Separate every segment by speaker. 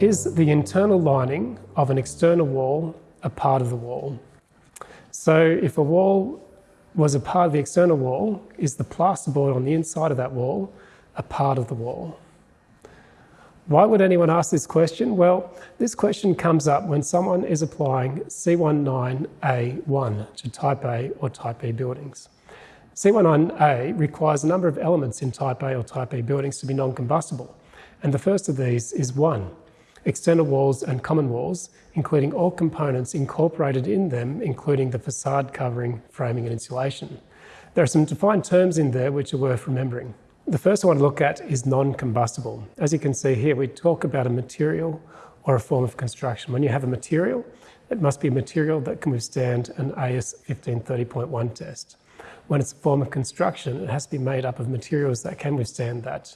Speaker 1: Is the internal lining of an external wall a part of the wall? So if a wall was a part of the external wall, is the plasterboard on the inside of that wall a part of the wall? Why would anyone ask this question? Well, this question comes up when someone is applying C19A1 to Type A or Type B buildings. C19A requires a number of elements in Type A or Type B buildings to be non-combustible, and the first of these is one, external walls and common walls, including all components incorporated in them, including the facade covering, framing and insulation. There are some defined terms in there which are worth remembering. The first I want to look at is non-combustible. As you can see here, we talk about a material or a form of construction. When you have a material, it must be a material that can withstand an AS 1530.1 test. When it's a form of construction, it has to be made up of materials that can withstand that,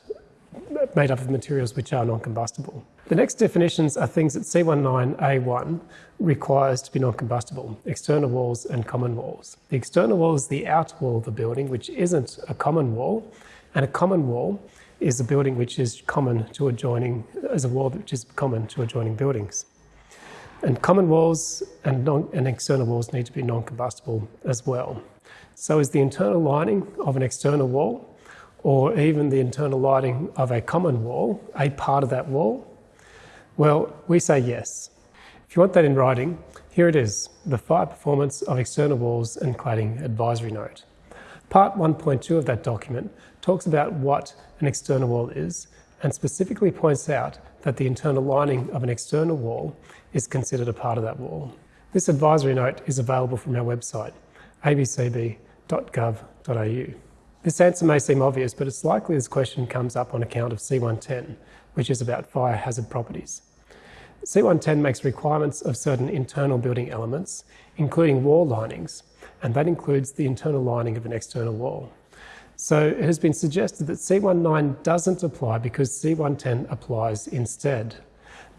Speaker 1: made up of materials which are non-combustible. The next definitions are things that C19A1 requires to be non-combustible, external walls and common walls. The external wall is the outer wall of the building, which isn't a common wall, and a common wall is a building which is common to adjoining, is a wall which is common to adjoining buildings. And common walls and, non, and external walls need to be non-combustible as well. So is the internal lining of an external wall or even the internal lighting of a common wall a part of that wall? Well, we say yes. If you want that in writing, here it is, the fire performance of external walls and cladding advisory note. Part 1.2 of that document talks about what an external wall is and specifically points out that the internal lining of an external wall is considered a part of that wall. This advisory note is available from our website, abcb.gov.au. This answer may seem obvious, but it's likely this question comes up on account of C110, which is about fire hazard properties. C110 makes requirements of certain internal building elements, including wall linings, and that includes the internal lining of an external wall. So it has been suggested that C19 doesn't apply because C110 applies instead,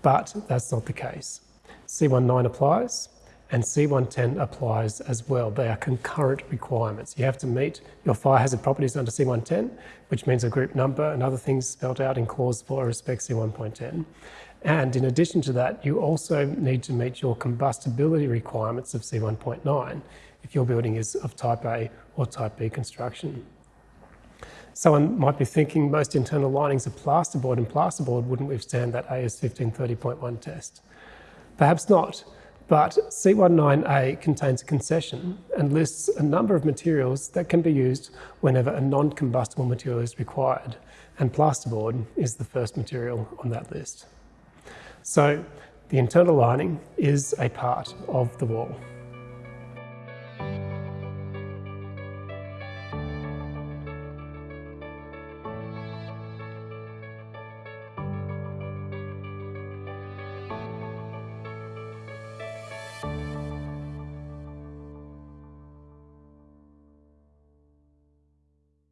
Speaker 1: but that's not the case. C19 applies and C110 applies as well. They are concurrent requirements. You have to meet your fire hazard properties under C110, which means a group number and other things spelled out in clause 4 respect C1.10. And in addition to that, you also need to meet your combustibility requirements of C1.9 if your building is of type A or type B construction. Someone might be thinking most internal linings are plasterboard and plasterboard wouldn't withstand that AS 1530.1 test. Perhaps not, but C19A contains a concession and lists a number of materials that can be used whenever a non-combustible material is required, and plasterboard is the first material on that list. So the internal lining is a part of the wall. life.